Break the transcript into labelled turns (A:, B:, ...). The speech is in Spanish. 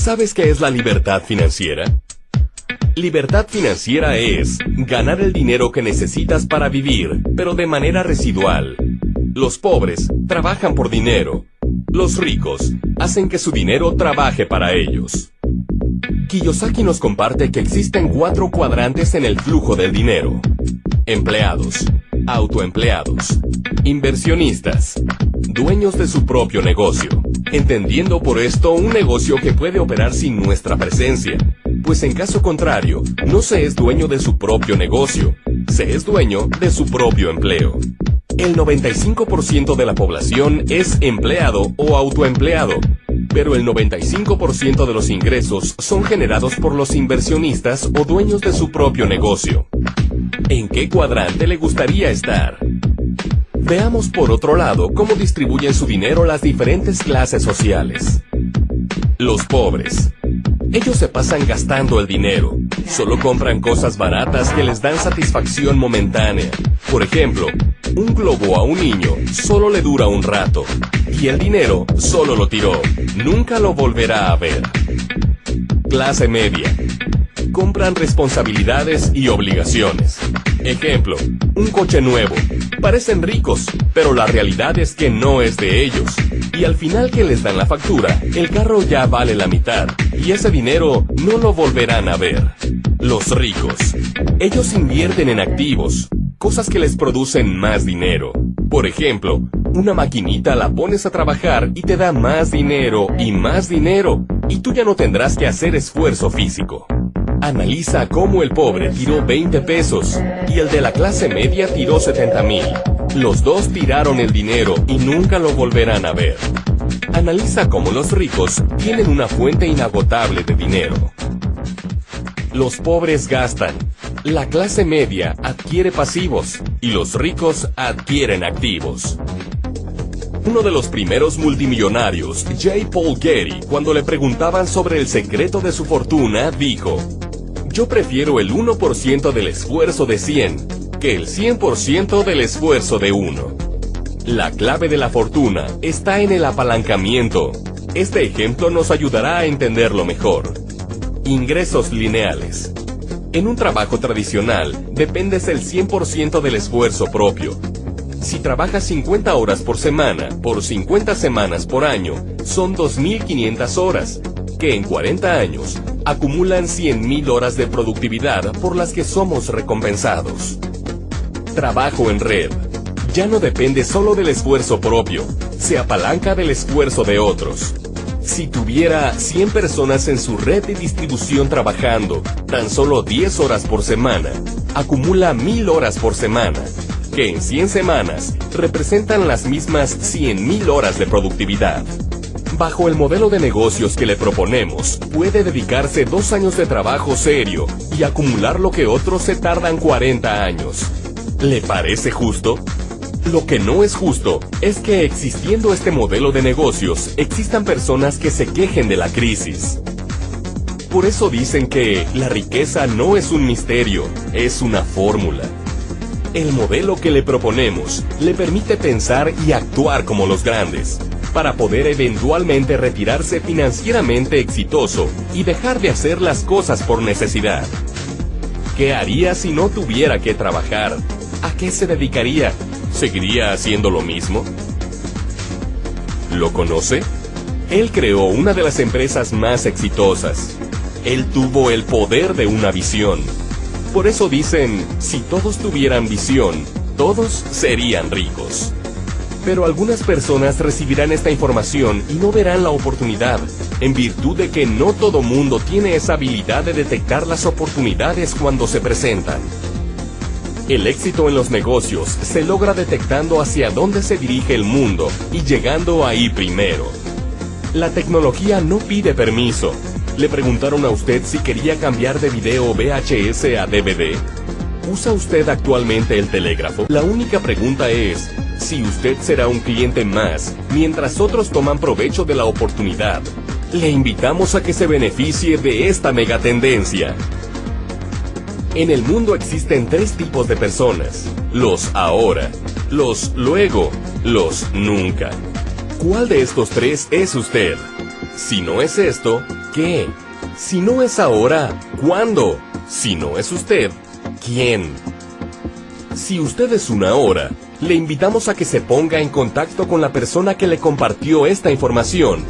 A: ¿Sabes qué es la libertad financiera? Libertad financiera es ganar el dinero que necesitas para vivir, pero de manera residual. Los pobres trabajan por dinero. Los ricos hacen que su dinero trabaje para ellos. Kiyosaki nos comparte que existen cuatro cuadrantes en el flujo del dinero. Empleados, autoempleados, inversionistas, dueños de su propio negocio, entendiendo por esto un negocio que puede operar sin nuestra presencia, pues en caso contrario, no se es dueño de su propio negocio, se es dueño de su propio empleo. El 95% de la población es empleado o autoempleado, pero el 95% de los ingresos son generados por los inversionistas o dueños de su propio negocio. ¿En qué cuadrante le gustaría estar? Veamos por otro lado cómo distribuyen su dinero las diferentes clases sociales. Los pobres. Ellos se pasan gastando el dinero. Solo compran cosas baratas que les dan satisfacción momentánea. Por ejemplo, un globo a un niño solo le dura un rato. Y el dinero solo lo tiró. Nunca lo volverá a ver. Clase media compran responsabilidades y obligaciones. Ejemplo, un coche nuevo. Parecen ricos, pero la realidad es que no es de ellos. Y al final que les dan la factura, el carro ya vale la mitad, y ese dinero no lo volverán a ver. Los ricos. Ellos invierten en activos, cosas que les producen más dinero. Por ejemplo, una maquinita la pones a trabajar y te da más dinero y más dinero, y tú ya no tendrás que hacer esfuerzo físico. Analiza cómo el pobre tiró 20 pesos y el de la clase media tiró 70 mil. Los dos tiraron el dinero y nunca lo volverán a ver. Analiza cómo los ricos tienen una fuente inagotable de dinero. Los pobres gastan. La clase media adquiere pasivos y los ricos adquieren activos. Uno de los primeros multimillonarios, J. Paul Getty, cuando le preguntaban sobre el secreto de su fortuna, dijo, yo prefiero el 1% del esfuerzo de 100 que el 100% del esfuerzo de 1. La clave de la fortuna está en el apalancamiento. Este ejemplo nos ayudará a entenderlo mejor. Ingresos lineales. En un trabajo tradicional, dependes el 100% del esfuerzo propio. Si trabajas 50 horas por semana, por 50 semanas por año, son 2.500 horas, que en 40 años acumulan 100.000 horas de productividad por las que somos recompensados. Trabajo en red. Ya no depende solo del esfuerzo propio, se apalanca del esfuerzo de otros. Si tuviera 100 personas en su red de distribución trabajando tan solo 10 horas por semana, acumula 1000 horas por semana, que en 100 semanas representan las mismas 100.000 horas de productividad. Bajo el modelo de negocios que le proponemos, puede dedicarse dos años de trabajo serio y acumular lo que otros se tardan 40 años. ¿Le parece justo? Lo que no es justo es que existiendo este modelo de negocios, existan personas que se quejen de la crisis. Por eso dicen que la riqueza no es un misterio, es una fórmula. El modelo que le proponemos le permite pensar y actuar como los grandes, para poder eventualmente retirarse financieramente exitoso y dejar de hacer las cosas por necesidad. ¿Qué haría si no tuviera que trabajar? ¿A qué se dedicaría? ¿Seguiría haciendo lo mismo? ¿Lo conoce? Él creó una de las empresas más exitosas. Él tuvo el poder de una visión. Por eso dicen, si todos tuvieran visión, todos serían ricos. Pero algunas personas recibirán esta información y no verán la oportunidad, en virtud de que no todo mundo tiene esa habilidad de detectar las oportunidades cuando se presentan. El éxito en los negocios se logra detectando hacia dónde se dirige el mundo y llegando ahí primero. La tecnología no pide permiso. ¿Le preguntaron a usted si quería cambiar de video VHS a DVD? ¿Usa usted actualmente el telégrafo? La única pregunta es, si usted será un cliente más, mientras otros toman provecho de la oportunidad. Le invitamos a que se beneficie de esta megatendencia. En el mundo existen tres tipos de personas. Los ahora, los luego, los nunca. ¿Cuál de estos tres es usted? Si no es esto, qué? Si no es ahora, ¿cuándo? Si no es usted, ¿quién? Si usted es una hora, le invitamos a que se ponga en contacto con la persona que le compartió esta información